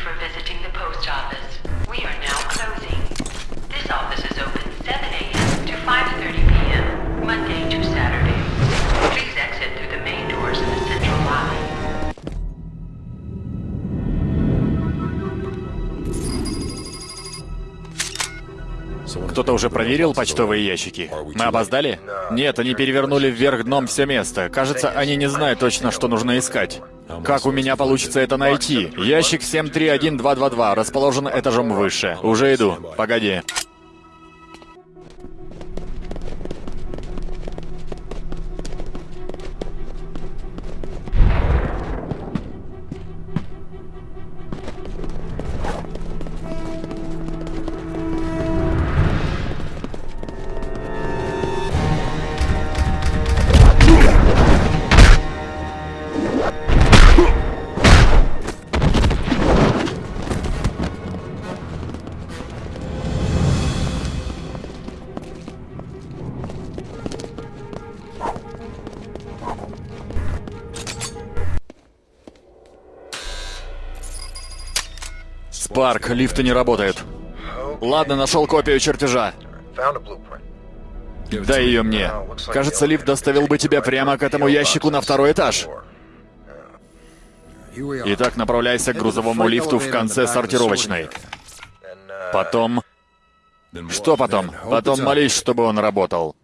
for visiting the post office. We are now closing. This office is open 7 a.m. to 5.30 p.m., Monday to Saturday. Please exit through the main doors in the central lobby. Кто-то уже проверил почтовые ящики? Мы опоздали? Нет, они перевернули вверх дном все место. Кажется, они не знают точно, что нужно искать. Как у меня получится это найти? Ящик 731222 расположен этажом выше. Уже иду. Погоди. Спарк, лифты не работают. Ладно, нашел копию чертежа. Дай ее мне. Кажется, лифт доставил бы тебя прямо к этому ящику на второй этаж. Итак, направляйся к грузовому лифту в конце сортировочной. Потом... Что потом? Потом молись, чтобы он работал.